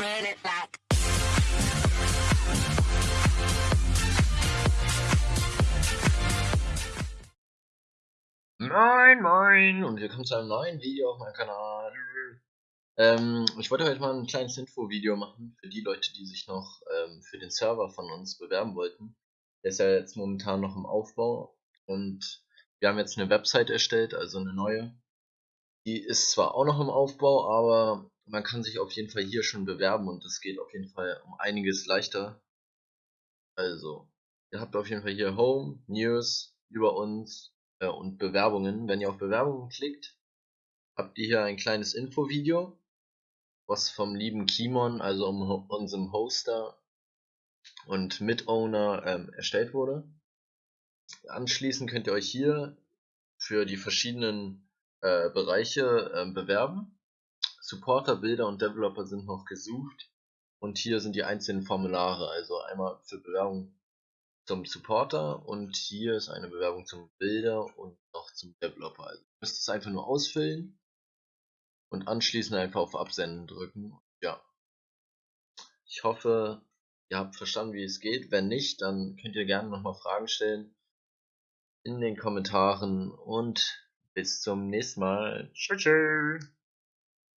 run. Moin Moin und willkommen zu einem neuen Video auf meinem Kanal. Ähm, ich wollte heute mal ein kleines Info-Video machen für die Leute, die sich noch ähm, für den Server von uns bewerben wollten. Der ist ja jetzt momentan noch im Aufbau und wir haben jetzt eine Website erstellt, also eine neue. Die ist zwar auch noch im Aufbau, aber man kann sich auf jeden Fall hier schon bewerben und es geht auf jeden Fall um einiges leichter. Also, ihr habt auf jeden Fall hier Home, News, über uns äh, und Bewerbungen. Wenn ihr auf Bewerbungen klickt, habt ihr hier ein kleines Infovideo, was vom lieben Kimon, also um, unserem Hoster und Mitowner ähm, erstellt wurde. Anschließend könnt ihr euch hier für die verschiedenen äh, Bereiche äh, bewerben. Supporter, Bilder und Developer sind noch gesucht. Und hier sind die einzelnen Formulare, also einmal für Bewerbung zum Supporter und hier ist eine Bewerbung zum Bilder und noch zum Developer. Also ihr müsst es einfach nur ausfüllen und anschließend einfach auf Absenden drücken. Ja. Ich hoffe, ihr habt verstanden, wie es geht. Wenn nicht, dann könnt ihr gerne nochmal Fragen stellen in den Kommentaren und bis zum nächsten Mal. Tschüss.